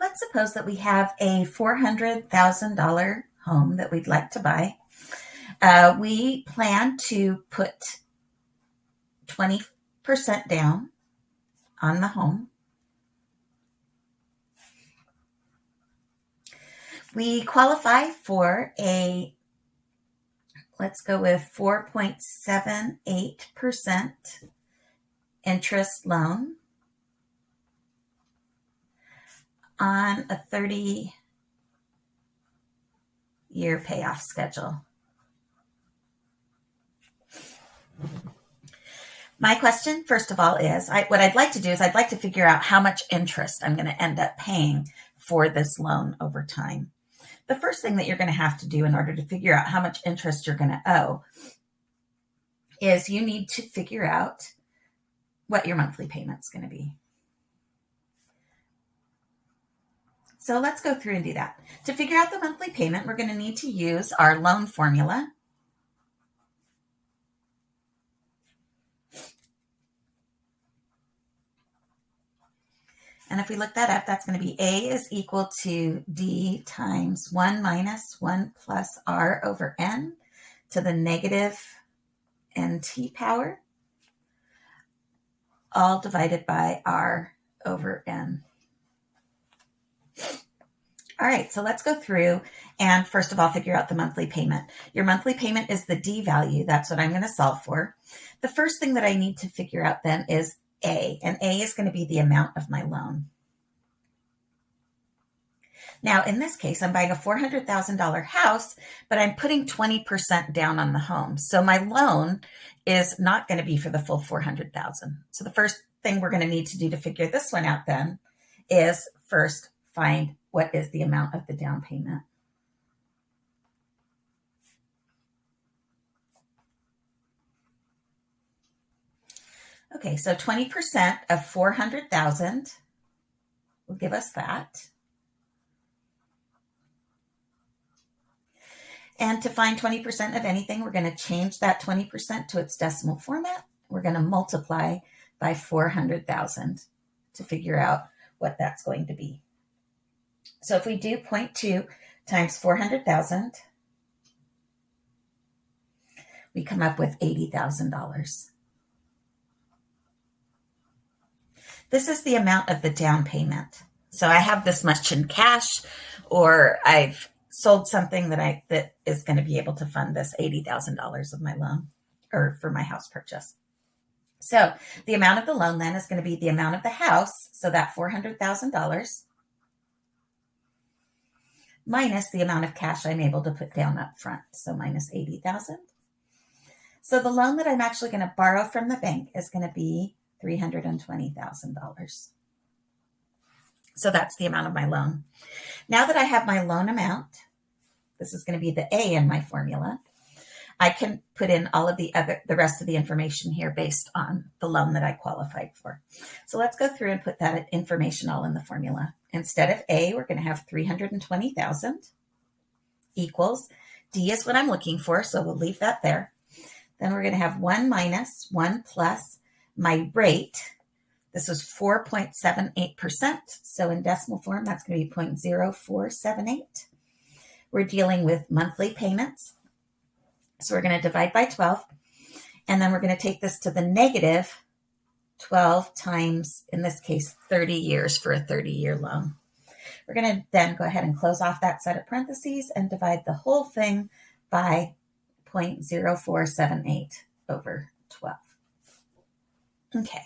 let's suppose that we have a $400,000 home that we'd like to buy. Uh, we plan to put 20% down on the home. We qualify for a, let's go with 4.78% interest loan on a 30 year payoff schedule. My question, first of all, is I, what I'd like to do is I'd like to figure out how much interest I'm going to end up paying for this loan over time. The first thing that you're going to have to do in order to figure out how much interest you're going to owe is you need to figure out what your monthly payment's going to be. So let's go through and do that. To figure out the monthly payment, we're going to need to use our loan formula. And if we look that up, that's going to be A is equal to D times 1 minus 1 plus R over N to the negative NT power, all divided by R over N. All right, so let's go through and first of all, figure out the monthly payment. Your monthly payment is the D value. That's what I'm going to solve for. The first thing that I need to figure out then is A, and A is going to be the amount of my loan. Now, in this case, I'm buying a $400,000 house, but I'm putting 20% down on the home. So my loan is not going to be for the full 400,000. So the first thing we're going to need to do to figure this one out then is first find what is the amount of the down payment. Okay, so 20% of 400,000 will give us that. And to find 20% of anything, we're going to change that 20% to its decimal format. We're going to multiply by 400,000 to figure out what that's going to be. So if we do 0.2 times 400,000, we come up with $80,000. This is the amount of the down payment. So I have this much in cash or I've sold something that I that is going to be able to fund this $80,000 of my loan or for my house purchase. So the amount of the loan then is going to be the amount of the house, so that $400,000 minus the amount of cash I'm able to put down up front, so minus 80,000. So the loan that I'm actually going to borrow from the bank is going to be $320,000. So that's the amount of my loan. Now that I have my loan amount, this is going to be the A in my formula. I can put in all of the other, the rest of the information here based on the loan that I qualified for. So let's go through and put that information all in the formula. Instead of A, we're going to have 320,000 equals D is what I'm looking for. So we'll leave that there. Then we're going to have 1 minus 1 plus my rate. This was 4.78%. So in decimal form, that's going to be 0.0478. We're dealing with monthly payments. So we're going to divide by 12. And then we're going to take this to the negative 12 times, in this case, 30 years for a 30 year loan. We're going to then go ahead and close off that set of parentheses and divide the whole thing by 0.0478 over 12. Okay,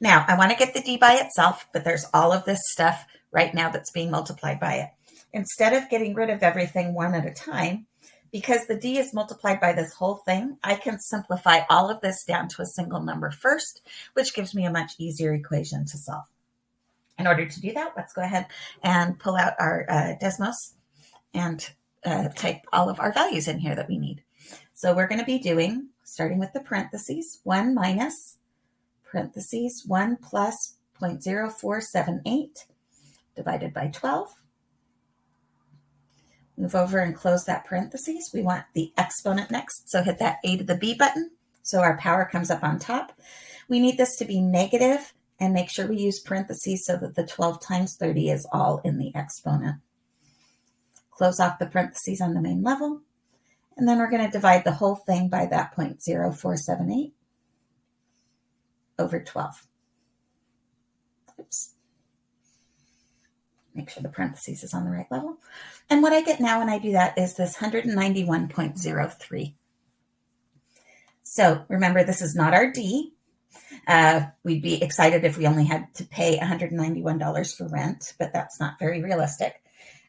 now I want to get the D by itself, but there's all of this stuff right now that's being multiplied by it instead of getting rid of everything one at a time, because the D is multiplied by this whole thing, I can simplify all of this down to a single number first, which gives me a much easier equation to solve. In order to do that, let's go ahead and pull out our uh, Desmos and uh, type all of our values in here that we need. So we're going to be doing, starting with the parentheses, 1 minus parentheses 1 plus 0.0478 divided by 12 Move over and close that parentheses. We want the exponent next, so hit that A to the B button so our power comes up on top. We need this to be negative and make sure we use parentheses so that the 12 times 30 is all in the exponent. Close off the parentheses on the main level, and then we're going to divide the whole thing by that 0.0478 over 12. Oops. Make sure the parentheses is on the right level. And what I get now when I do that is this 191.03. So remember, this is not our D. Uh, we'd be excited if we only had to pay $191 for rent, but that's not very realistic.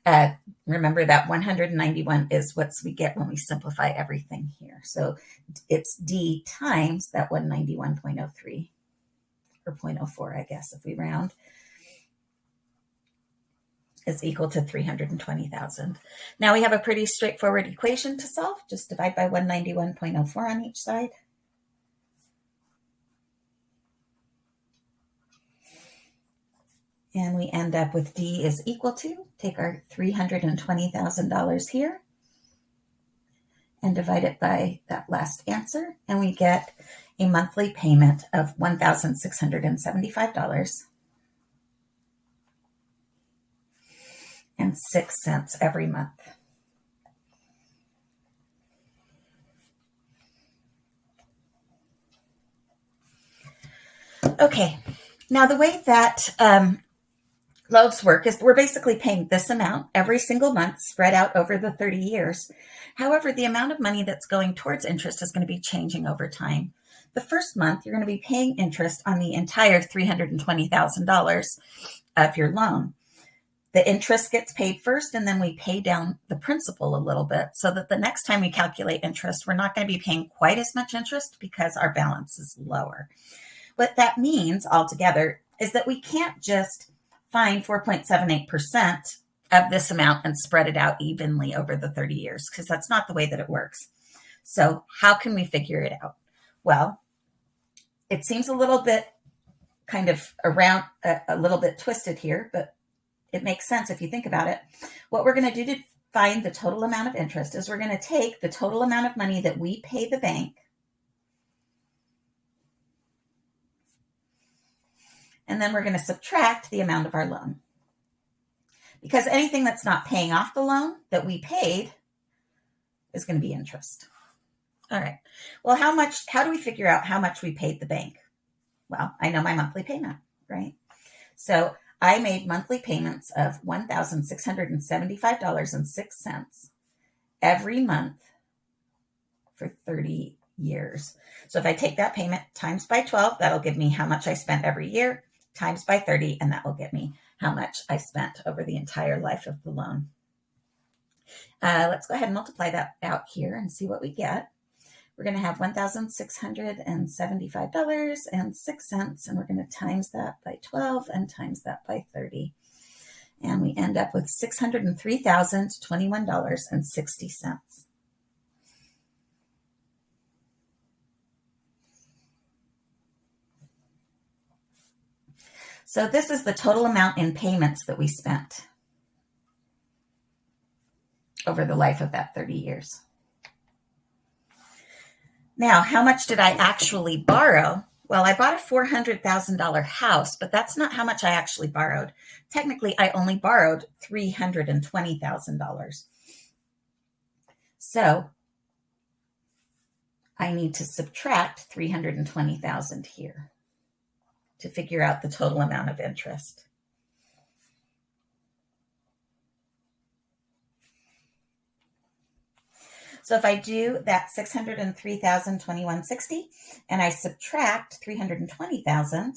Uh, remember that 191 is what we get when we simplify everything here. So it's D times that 191.03 or 0.04, I guess, if we round is equal to 320,000. Now we have a pretty straightforward equation to solve. Just divide by 191.04 on each side. And we end up with D is equal to, take our $320,000 here and divide it by that last answer. And we get a monthly payment of $1,675 six cents every month. Okay, now the way that um, loaves work is we're basically paying this amount every single month spread out over the 30 years. However, the amount of money that's going towards interest is going to be changing over time. The first month, you're going to be paying interest on the entire $320,000 of your loan the interest gets paid first and then we pay down the principal a little bit so that the next time we calculate interest, we're not going to be paying quite as much interest because our balance is lower. What that means altogether is that we can't just find 4.78% of this amount and spread it out evenly over the 30 years because that's not the way that it works. So, how can we figure it out? Well, it seems a little bit kind of around a, a little bit twisted here, but it makes sense if you think about it. What we're going to do to find the total amount of interest is we're going to take the total amount of money that we pay the bank and then we're going to subtract the amount of our loan. Because anything that's not paying off the loan that we paid is going to be interest. All right. Well, how much, how do we figure out how much we paid the bank? Well, I know my monthly payment, right? So I made monthly payments of $1,675.06 every month for 30 years. So if I take that payment times by 12, that'll give me how much I spent every year, times by 30, and that will get me how much I spent over the entire life of the loan. Uh, let's go ahead and multiply that out here and see what we get we're going to have $1,675.06, and we're going to times that by 12 and times that by 30. And we end up with $603,021.60. So this is the total amount in payments that we spent over the life of that 30 years. Now, how much did I actually borrow? Well, I bought a $400,000 house, but that's not how much I actually borrowed. Technically, I only borrowed $320,000. So I need to subtract 320,000 here to figure out the total amount of interest. So if I do that 603,021.60 and I subtract 320,000,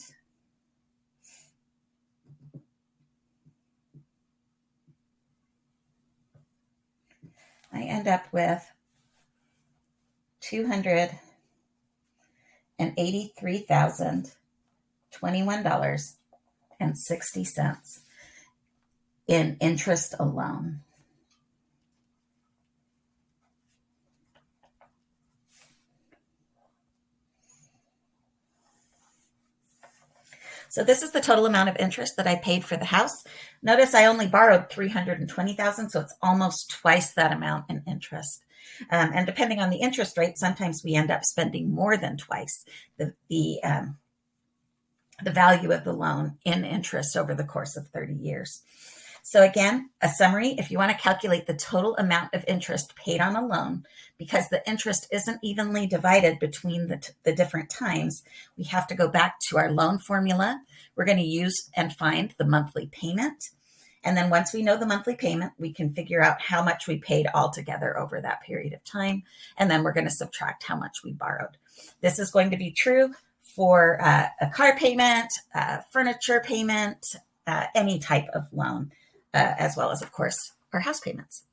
I end up with two hundred and eighty-three thousand twenty-one dollars and sixty cents in interest alone. So this is the total amount of interest that I paid for the house. Notice I only borrowed 320,000, so it's almost twice that amount in interest. Um, and depending on the interest rate, sometimes we end up spending more than twice the, the um, the value of the loan in interest over the course of 30 years. So again, a summary, if you want to calculate the total amount of interest paid on a loan, because the interest isn't evenly divided between the, the different times, we have to go back to our loan formula. We're going to use and find the monthly payment. And then once we know the monthly payment, we can figure out how much we paid altogether over that period of time. And then we're going to subtract how much we borrowed. This is going to be true for uh, a car payment, uh, furniture payment, uh, any type of loan, uh, as well as, of course, our house payments.